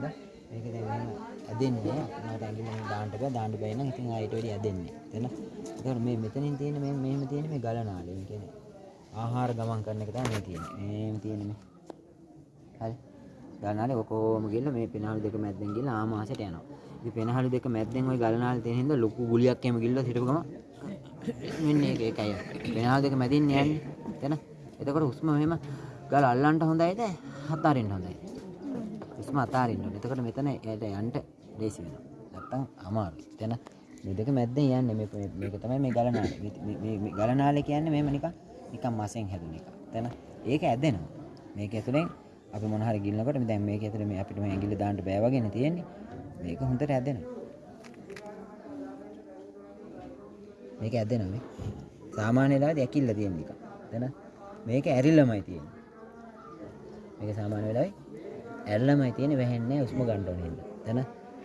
හින්දා මේක දැන් මෙහෙම ඇදෙන්නේ මට ඇඟිල්ල මෙහෙම දාන්න බෑ. දාන්න බෑ නම් ඉතින් ආයෙත් වැඩි ඇදෙන්නේ එතන ඒතකොට මේ මෙතනින් තියෙන මේ මෙහෙම තියෙන මේ ගලනාලේ මේ කියන්නේ ආහාර ගමන් කරන එක තමයි මේ තියෙන්නේ. මේම තියෙන්නේ මේ. හරි. ගලනාලේ ඔකෝම ගිහලා මේ පෙනහළු දෙක මැද්දෙන් ගිහලා ආමාශයට යනවා. ඉතින් පෙනහළු දෙක මැද්දෙන් ওই ගලනාලේ තියෙන හින්දා ලොකු ගුලියක් එහෙම ගිහලා හිටපු ගම මෙන්න ඒක ඒකයි පෙනහළු දෙක මැදින් යන්නේ. එතන. එතකොට හුස්ම මෙහෙම ගල අල්ලන්න හොඳයිද? අතාරින්න හොඳයිද? හුස්ම අතාරින්න ඕනේ. එතකොට මෙතන එයට යන්න ලේසි වෙනවා. නැත්තම් අමාරුයි. එතන මේ දෙක මැද්දෙන් යන්නේ මේ මේ- මේක තමයි මේ ගලනාලේ. මේ මේ මේ ගලනාලේ කියන්නේ මෙහෙම නිකන් නිකන් මසෙන් හැදුන එක එතන ඒක ඇදෙනවා. මේක ඇතුලෙන් අපි මොන හරි ගිලිනකොට මේ දැන් මේක ඇතුලේ මේ අපිට මේ ඇඟිල්ල දාන්න බෑ වගේනේ තියෙන්නේ. මේක හොඳට ඇදෙනවා. මේක ඇදෙනවා මේ සාමාන්‍ය වෙලාවදී ඇකිල්ල තියෙන එක. එතන මේක ඇරිල්ලමයි තියෙන්නේ. මේක සාමාන්‍ය වෙලාවේ ඇරිල්ලමයි තියෙන්නේ වැහෙන්නේ උස්ම ගන්න ඕනේ හින්දා. එතන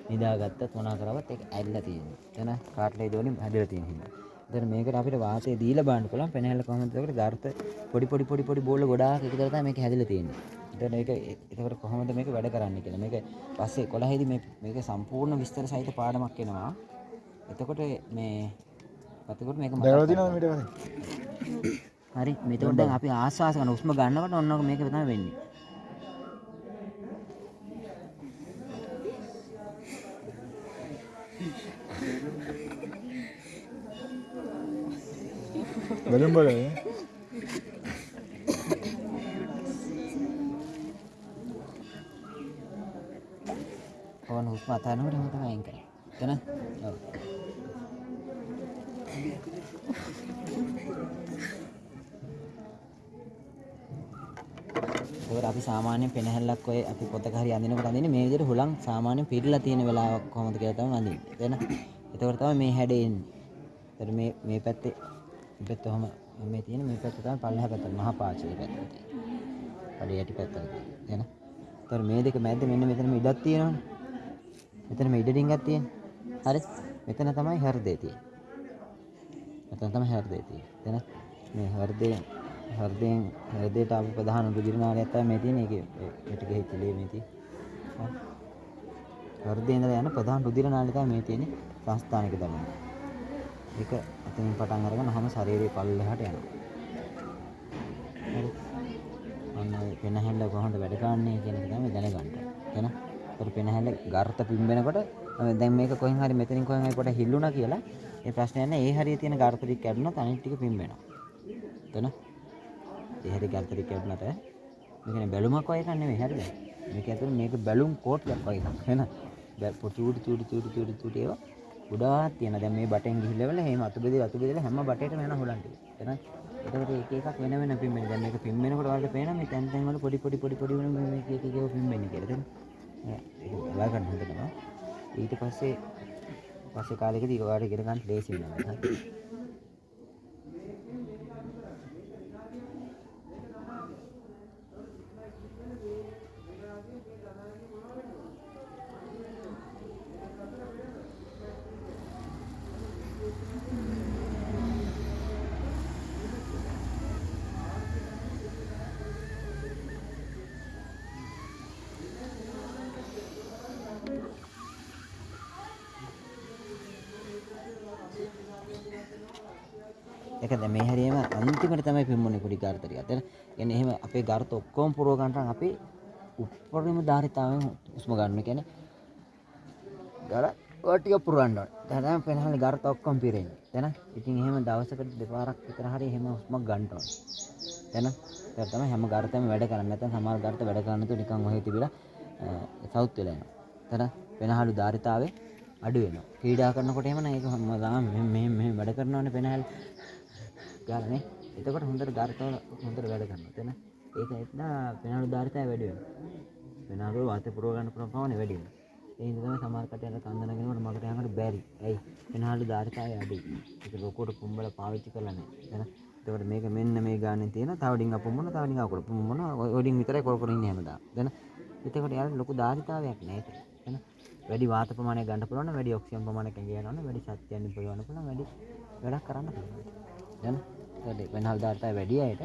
නිදාගත්තත් මොනා කරවත් ඒක ඇරිලා තියෙන්නේ. එතන කාට්ලේ දෝලින් හැදලා තියෙන හින්දා. එතන මේකට අපිට වාතය දීලා බලන්න පුළුවන්. පෙනහැල්ල කොහොමද ඒකට ගර්ථ පොඩි පොඩි පොඩි පොඩි බෝල ගොඩාක් එකතු කරලා තමයි මේක හැදලා තියෙන්නේ. එතන මේක ඒකට කොහොමද මේක වැඩ කරන්නේ කියලා. මේක පස්සේ 11 මේ මේක සම්පූර්ණ විස්තර සහිත පාඩමක් එනවා. එතකොට මේ එතකොට මේක දැකලා තියෙනවද මීට කලින් හරි. මෙතකොට දැන් අපි ආස්වාස කරන උස්ම ගන්නකොට ඔන්න ඔක මේක තමයි වෙන්නේ. බැලුම් බලන්නේ ඕන හුස්ම අතහරිනකොට එහෙම තමයි අයින් කරන්නේ. එතන ඔව්. ඒකට අපි සාමාන්‍යයෙන් පෙනහැල්ලක් ඔය අපි පොතක හරි අඳිනකොට අඳින්නේ මේ විදිහට හුලං සාමාන්‍යයෙන් පිරලා තියෙන වෙලාවක් කොහොමද කියලා තමයි අඳින්නේ. එතන එතකොට තමයි මේ හැඩේ එන්නේ. එතකොට මේ මේ පැත්තේ මේ පැත්ත ඔහම මේ තියෙන මේ පැත්ත තමයි පල්ලෙහා පැත්ත මහා පාචලේ පැත්ත තියෙන්නේ. පඩේ යටි පැත්තට තියෙන. එන. එතකොට මේ දෙක මැද්ද මෙන්න මෙතන මේ ඉඩක් තියෙනවනේ. මෙතන මේ ඉඩ ඩිංගක් තියෙන්නේ. හරි. මෙතන තමයි හෘදේ තියෙන්නේ. මෙතන තමයි හෘදේ තියෙන්නේ. එතන මේ හෘදේ හෘදයෙන් හෘදයට ආපු ප්‍රධාන රුධිර නාලයක් තමයි මේ තියෙන්නේ. ඒකේ පිට ගෙහිච්ච ලේ මේ තියෙන්නේ. හෘදේ ඉඳලා යන ප්‍රධාන රුධිර නාලය තමයි මේ තියෙන්නේ. සංස්ථානික දමන. ඒක එතනින් පටන් අරගෙන හැම ශරීරයේ පල්ලෙහාට යනවා. හරි. අන්න ඔය පෙනහැල්ල කොහොමද වැඩ කරන්නේ කියන එක තමයි දැනගන්න. එතන ඒතර පෙනහැල්ල ගර්ථ පිම්බෙනකොට දැන් මේක කොහෙන් හරි මෙතනින් කොහෙන් හරි පොඩ හිල්ලුණා කියලා ඒ ප්‍රශ්නය නැහැ. ඒ හරිය තියෙන ගර්ථ ටික කැඩුණොත් අනිත් ටික පිම්බෙනවා. එතන ඒ හරිය ගර්ථ ටික කැඩුණාට මේකනේ බැලුමක් වගේ එකක් නෙමෙයි හරිද? මේක ඇතුළේ මේක බැලුම් කෝට්යක් වගේ එකක්. එහෙනම් චූටි චූටි චූටි චූටි චූටි ඒවා ගොඩාක් තියෙනවා. දැන් මේ බටෙන් ගිහිල්ලා එහෙම අතු බෙදලා අතු බෙදලා හැම බටේටම යන හොලන් ටික. එතන එතකොට එක එකක් වෙන වෙන පිම්බෙන. දැන් මේක පිම්බෙනකොට වලට පේනවා මේ තැන් තැන් වල පොඩි පොඩි පොඩි පොඩි වෙන මේ මේක එක එක ඒවා පිම්බෙන්නේ කියලා. එතන ඒක බලා ගන්න හොඳ තමයි. ඊට පස්සේ පස්සේ කාලෙකදී ඒක ඔයාලට ඉගෙන ගන්න ලේසි වෙනවා. ඒක දැන් මේ හැරියම අන්තිමට තමයි පිම්මුනේ පොඩි ගාර්ථ ටික. එතන කියන්නේ එහෙම අපේ ගාර්ථ ඔක්කොම පුරව ගන්න නම් අපි උප්පරිම ධාරිතාවෙන් හුස්ම ගන්න. කියන්නේ ගල ඔය ටික පුරවන්න ඕනේ. දැන් තමයි පෙනහලේ ගාර්ථ ඔක්කොම පිරෙන්නේ. දැන් ඉතින් එහෙම දවසකට දෙපාරක් විතර හරි එහෙම හුස්මක් ගන්න ඕනේ. දැන් ඒක තමයි හැම ගාර්ථයම වැඩ කරන්නේ. නැත්නම් සමහර ගාර්ථ වැඩ කරන්නේ නැතුව නිකන් ඔහෙ තිබිලා සවුත් වෙලා යනවා. දැන් පෙනහලු ධාරිතාවේ අඩු වෙනවා. ක්‍රීඩා කරනකොට එහෙම නම් ඒක හැමදාම මෙහෙම මෙහෙම මෙහෙම වැඩ කරනවානේ පෙනහල ගාලා නේ. එතකොට හොඳට ධාරිතාව හොඳට වැඩ කරනවා. එතන ඒක එතන පෙනහළු ධාරිතාව වැඩි වෙනවා. පෙනහළු වාතය පුරව ගන්න පුළුවන් ප්‍රමාණය වැඩි වෙනවා. ඒ හින්දා තමයි සමහර කටයන්ට කන්ද නැගෙනකොට මගට යනකොට බැරි. ඇයි? පෙනහළු ධාරිතාවය අඩුයි. ඒක ලොකුවට පුම්බල පාවිච්චි කරලා නැහැ. එතන එතකොට මේක මෙන්න මේ ගානේ තියෙන තව ඩිංග පුම්බන තව ඩිංග අකුල පුම්බන ඔය ඩිංග විතරයි කොර කර ඉන්නේ හැමදාම. එතන එතකොට යාළුවා ලොකු ධාරිතාවයක් නැහැ ඒක. එතන වැඩි වාත ප්‍රමාණයක් ගන්න පුළුවන් නම් වැඩි ඔක්සිජන් ප්‍රමාණයක් ඇඟේ යනවා නම් වැඩි ශක්තියක් නිපදවන්න පුළුවන් වැඩි වැඩක් කරන්න පුළුවන්. දැන් ඒකට වෙනහල් දාර්ථය වැඩි අයට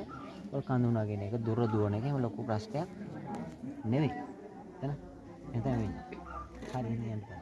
ඔය කඳුනා කියන එක දුර දුවන එක එහෙම ලොකු ප්‍රශ්නයක් නෙවෙයි. එතන එතන වෙන්නේ. හරි එහෙනම් යන්න බෑ